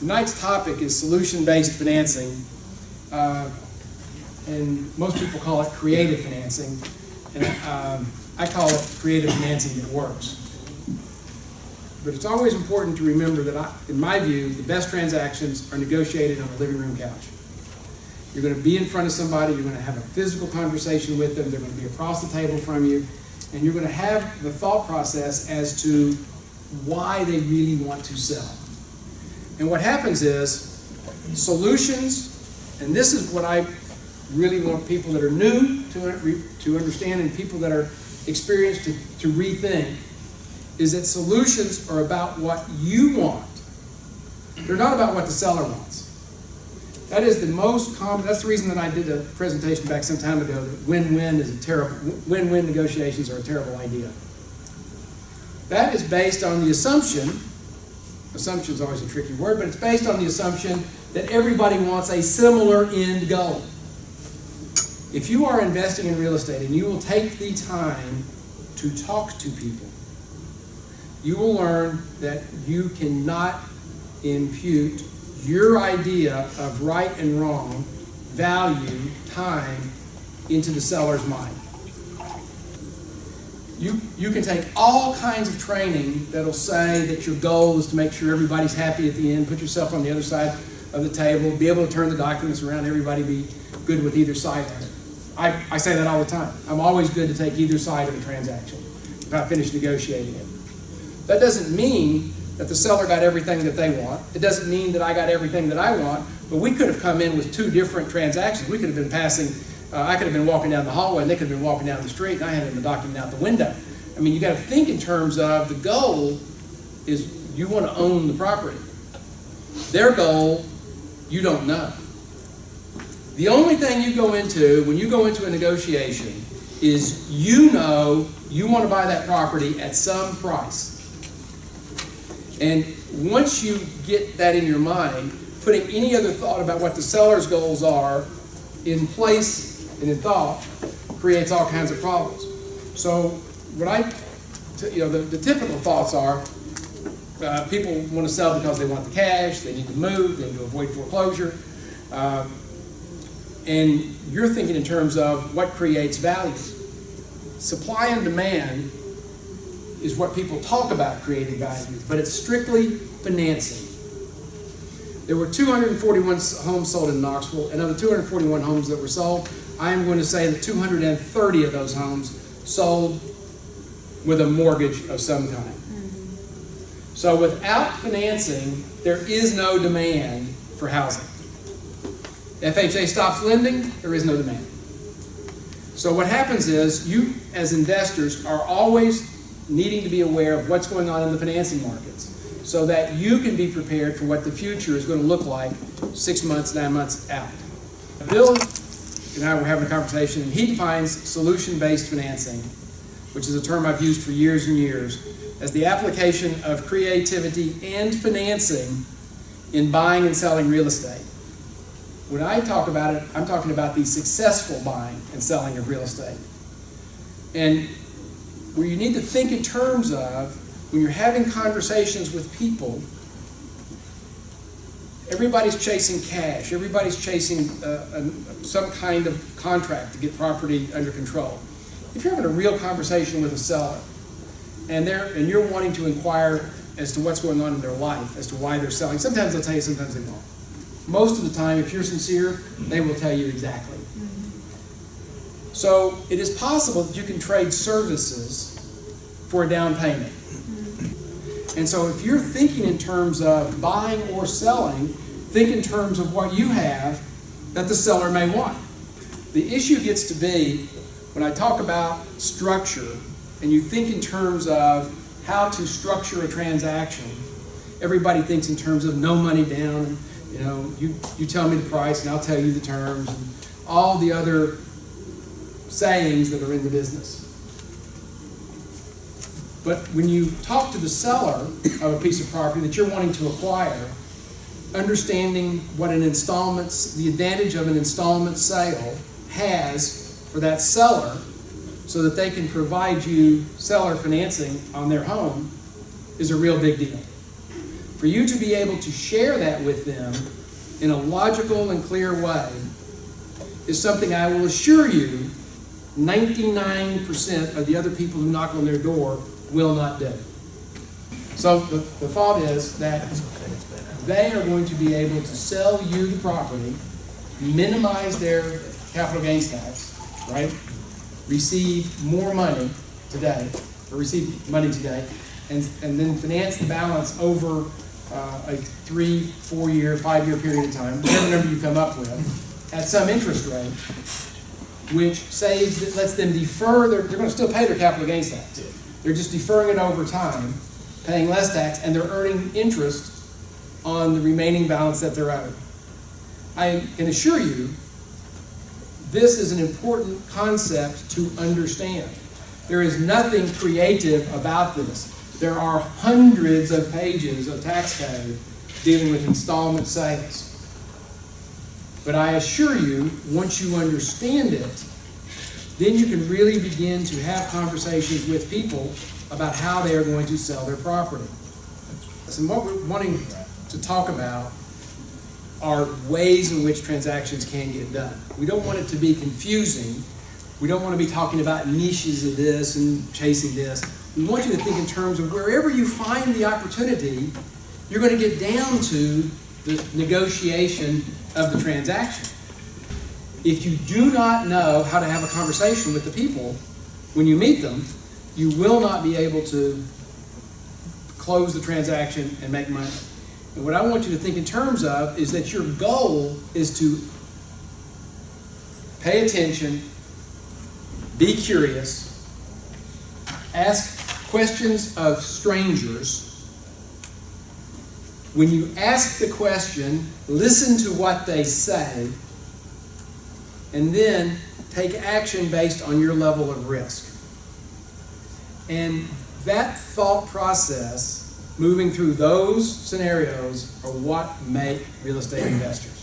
Tonight's topic is solution-based financing, uh, and most people call it creative financing, and um, I call it creative financing that works. But it's always important to remember that, I, in my view, the best transactions are negotiated on a living room couch. You're going to be in front of somebody, you're going to have a physical conversation with them, they're going to be across the table from you, and you're going to have the thought process as to why they really want to sell. And what happens is solutions, and this is what I really want people that are new to, to understand and people that are experienced to, to rethink, is that solutions are about what you want. They're not about what the seller wants. That is the most common, that's the reason that I did a presentation back some time ago that win-win is a terrible, win-win negotiations are a terrible idea. That is based on the assumption assumption is always a tricky word, but it's based on the assumption that everybody wants a similar end goal. If you are investing in real estate and you will take the time to talk to people, you will learn that you cannot impute your idea of right and wrong, value, time, into the seller's mind. You, you can take all kinds of training that'll say that your goal is to make sure everybody's happy at the end, put yourself on the other side of the table, be able to turn the documents around, everybody be good with either side of it. I, I say that all the time. I'm always good to take either side of a transaction if I finish negotiating it. That doesn't mean that the seller got everything that they want. It doesn't mean that I got everything that I want, but we could have come in with two different transactions. We could have been passing uh, I could have been walking down the hallway and they could have been walking down the street and I had the document out the window. I mean, you got to think in terms of the goal is you want to own the property. Their goal, you don't know. The only thing you go into when you go into a negotiation is you know you want to buy that property at some price. And once you get that in your mind, putting any other thought about what the seller's goals are in place and in thought creates all kinds of problems. So what I, you know, the, the typical thoughts are uh, people want to sell because they want the cash, they need to move, they need to avoid foreclosure. Um, and you're thinking in terms of what creates value. Supply and demand is what people talk about creating value, but it's strictly financing. There were 241 homes sold in Knoxville, and of the 241 homes that were sold, I am going to say that 230 of those homes sold with a mortgage of some kind. Mm-hmm. So without financing, there is no demand for housing. FHA stops lending, there is no demand. So what happens is you, as investors, are always needing to be aware of what's going on in the financing markets so that you can be prepared for what the future is going to look like six months, nine months out. Bill and I were having a conversation, and he defines solution-based financing, which is a term I've used for years and years, as the application of creativity and financing in buying and selling real estate. When I talk about it, I'm talking about the successful buying and selling of real estate. And where you need to think in terms of, when you're having conversations with people, everybody's chasing cash. Everybody's chasing uh, some kind of contract to get property under control. If you're having a real conversation with a seller and they're and you're wanting to inquire as to what's going on in their life, as to why they're selling, sometimes they'll tell you, sometimes they won't. Most of the time, if you're sincere, they will tell you exactly. So it is possible that you can trade services for a down payment. And so if you're thinking in terms of buying or selling, think in terms of what you have that the seller may want. The issue gets to be when I talk about structure and you think in terms of how to structure a transaction, everybody thinks in terms of no money down, you know, you, you tell me the price and I'll tell you the terms and all the other sayings that are in the business. But when you talk to the seller of a piece of property that you're wanting to acquire, understanding what an installment, the advantage of an installment sale has for that seller so that they can provide you seller financing on their home, is a real big deal. For you to be able to share that with them in a logical and clear way is something I will assure you 99% of the other people who knock on their door will not do. So the, the thought is that they are going to be able to sell you the property, minimize their capital gains tax, right? Receive more money today, or receive money today, and, and then finance the balance over uh, a three, four-year, five-year period of time, whatever number you come up with, at some interest rate, which saves, lets them defer, their, they're gonna still pay their capital gains tax. They're just deferring it over time, paying less tax, and they're earning interest on the remaining balance that they're owed. I can assure you, this is an important concept to understand. There is nothing creative about this. There are hundreds of pages of tax code dealing with installment sales. But I assure you, once you understand it, then you can really begin to have conversations with people about how they are going to sell their property. So what we're wanting to talk about are ways in which transactions can get done. We don't want it to be confusing. We don't want to be talking about niches of this and chasing this. We want you to think in terms of wherever you find the opportunity, you're going to get down to the negotiation of the transaction. If you do not know how to have a conversation with the people when you meet them, you will not be able to close the transaction and make money. And what I want you to think in terms of is that your goal is to pay attention, be curious, ask questions of strangers. When you ask the question, listen to what they say, and then take action based on your level of risk. And that thought process, moving through those scenarios, are what make real estate investors.